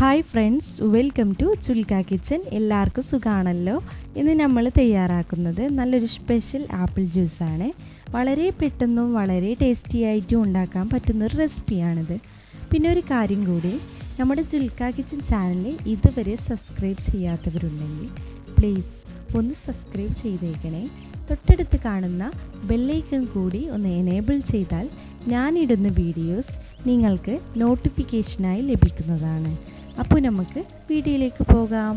Hi friends welcome to Chulka kitchen എല്ലാവർക്കും സുഖമാണല്ലോ ഇന്ന് നമ്മൾ തയ്യാറാക്കുന്നത് നല്ലൊരു സ്പെഷ്യൽ ആപ്പിൾ ജ്യൂസാണ് വളരെ പെട്ടെന്നും വളരെ ടേസ്റ്റി ആയിട്ടും ഉണ്ടാക്കാൻ പറ്റുന്നൊരു റെസിപ്പിയാണിത് പിന്നെ ഒരു കാര്യം കൂടി നമ്മുടെ ചുൽക്ക കിച്ചൻ ചാനൽ ഇതുവരെ സബ്സ്ക്രൈബ് ചെയ്യാത്തവരുണ്ടെങ്കിൽ പ്ലീസ് ഒന്ന് സബ്സ്ക്രൈബ് ചെയ്തേക്കണേ. തൊട്ടടുത്ത് കാണുന്ന ബെല്ലൈക്കൺ കൂടി ഒന്ന് എനേബിൾ ചെയ്താൽ ഞാനിടുന്ന വീഡിയോസ് നിങ്ങൾക്ക് നോട്ടിഫിക്കേഷനായി ലഭിക്കുന്നതാണ്. അപ്പോൾ നമുക്ക് വീഡിയോയിലേക്ക് പോകാം.